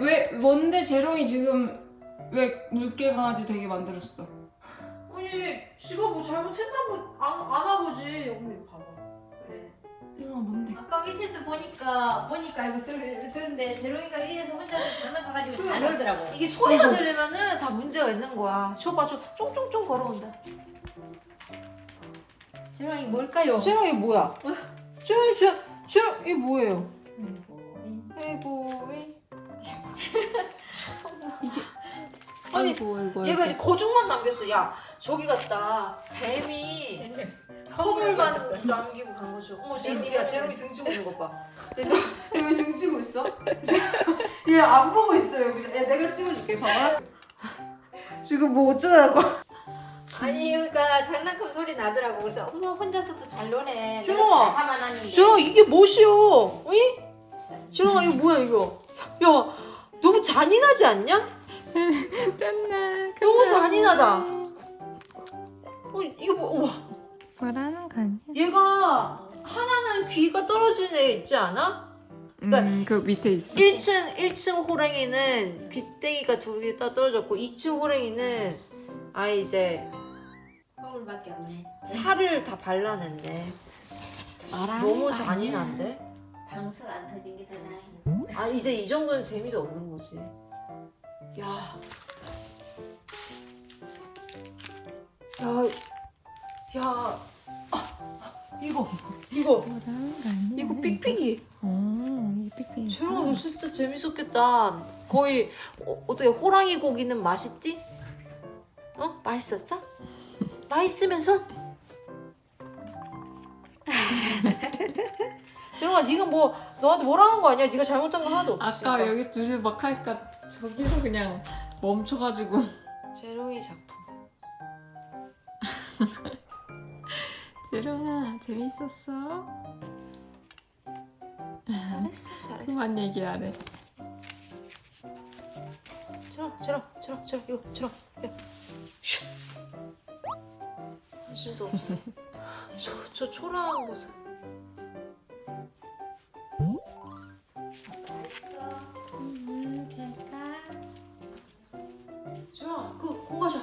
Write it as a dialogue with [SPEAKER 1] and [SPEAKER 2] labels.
[SPEAKER 1] 왜 뭔데 재롱이 지금 왜 물개 강아지 되게 만들었어?
[SPEAKER 2] 아니 지가 뭐 잘못했나 안, 아나 보지 언니 봐봐
[SPEAKER 3] 그래.
[SPEAKER 1] 재롱아 뭔데?
[SPEAKER 3] 아까 밑에서 보니까 보니까 이거 들, 들는데 재롱이가 위에서 혼자서 장난감 가지고 잘 놀더라고.
[SPEAKER 2] 이게 소리가 들리면은 다 문제가 있는 거야 저봐 저 쫑쫑쫑 걸어온다
[SPEAKER 3] 재롱이 뭘까요?
[SPEAKER 2] 이게 뭐야? 쟤랑 쟤 쟤랑 이게 뭐예요? 에이보 이 아니,
[SPEAKER 1] 아이고 아이고
[SPEAKER 2] 얘가 이제 거죽만 남겼어. 야 저기 갔다. 뱀이 허물만 남기고 간 거죠. 어머 제롱이야. 제롱이 등 치고 있는 거봐. 얘왜 등 치고 있어? 얘 안 보고 있어 여기서. 야, 내가 찍어줄게. 봐봐. 지금 뭐 어쩌라고.
[SPEAKER 3] 아니 그러니까 장난감 소리 나더라고. 그래서 엄마 혼자서도 잘 노네. 하는데.
[SPEAKER 2] 쟤랑 이게 뭐시오? 어이? 쟤랑아 이거 뭐야 이거? 야 너무 잔인하지 않냐?
[SPEAKER 1] 짠나
[SPEAKER 2] 너무 잔인하다 어 이거 뭐 우와
[SPEAKER 1] 뭐라는 거니?
[SPEAKER 2] 얘가 하나는 귀가 떨어진 애 있지 않아?
[SPEAKER 1] 음그 밑에 있어
[SPEAKER 2] 1층 1층 호랭이는 귀때기가 두개 떨어졌고 2층 호랭이는 아예 이제
[SPEAKER 3] 허물밖에 없네.
[SPEAKER 2] 살을 다 발라냈네. 너무 잔인한데?
[SPEAKER 3] 방석 안 터진 게 더 나아.
[SPEAKER 2] 아 이제 이 정도는 재미도 없는 거지. 야, 야, 야, 아, 이거 이거? 이거 삑삑이.
[SPEAKER 1] 어 이게 삑삑이
[SPEAKER 2] 너 진짜 재밌었겠다. 거의 어, 어떻게 호랑이 고기는 맛있디? 어? 맛있었어? 맛있으면서? 재롱아 네가 뭐 너한테 뭐라는 거 아니야? 네가 잘못한 거 하나도 없으니까.
[SPEAKER 1] 아까 여기서 둘이 막 하니까 저기서 그냥 멈춰가지고
[SPEAKER 2] 재롱이 작품.
[SPEAKER 1] 재롱아 재밌었어?
[SPEAKER 2] 잘했어, 잘했어.
[SPEAKER 1] 그만 얘기 안 해.
[SPEAKER 2] 재롱, 재롱, 재롱, 재롱, 이거 재롱, 야, 슈. 관심도 없어. 저, 저 초라한 모습.
[SPEAKER 3] 음,
[SPEAKER 2] 그 공가셔.